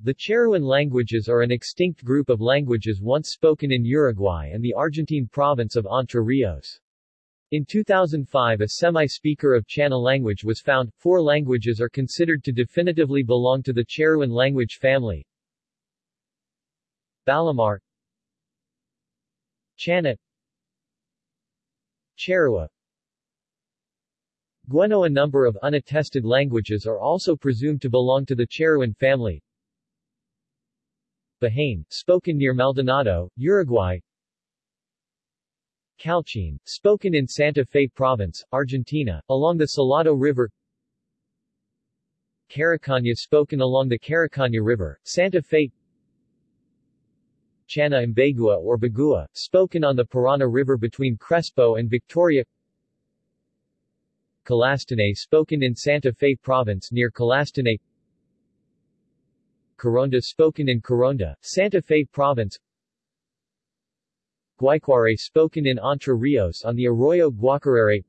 The Charruan languages are an extinct group of languages once spoken in Uruguay and the Argentine province of Entre Rios. In 2005 a semi-speaker of Chana language was found. Four languages are considered to definitively belong to the Charruan language family. Balomar Chana Charrua Gueno A number of unattested languages are also presumed to belong to the Charruan family. Bohane, spoken near Maldonado, Uruguay. Calchin, spoken in Santa Fe Province, Argentina, along the Salado River. Caracaña spoken along the Caracaña River, Santa Fe. Chana Imbagua or Bagua, spoken on the Parana River between Crespo and Victoria. Colastine spoken in Santa Fe Province near Colastine Coronda spoken in Coronda, Santa Fe Province. Guayquare spoken in Entre Rios on the Arroyo Guacarere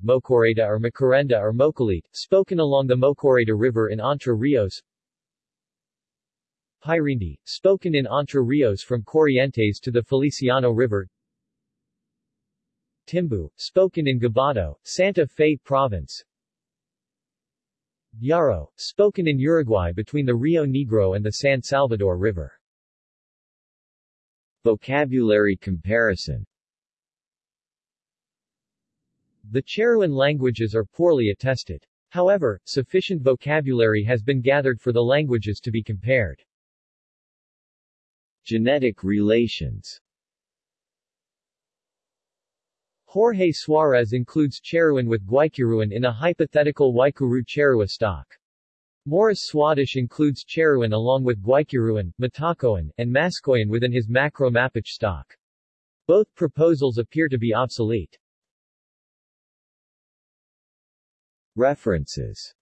Mocoreta or Macorenda or Mocalit, spoken along the Mocoreta River in Entre Rios. Pirindi, spoken in Entre Rios from Corrientes to the Feliciano River. Timbu, spoken in Gaboto, Santa Fe Province Yaro, spoken in Uruguay between the Rio Negro and the San Salvador River. Vocabulary comparison The Charruan languages are poorly attested. However, sufficient vocabulary has been gathered for the languages to be compared. Genetic relations Jorge Suarez includes Charruan with Guaycuruan in a hypothetical Waikuru Charrua stock. Morris Swadesh includes Charruan along with Guaycuruan, Matacoan, and Mascoyan within his Macro Mapuche stock. Both proposals appear to be obsolete. References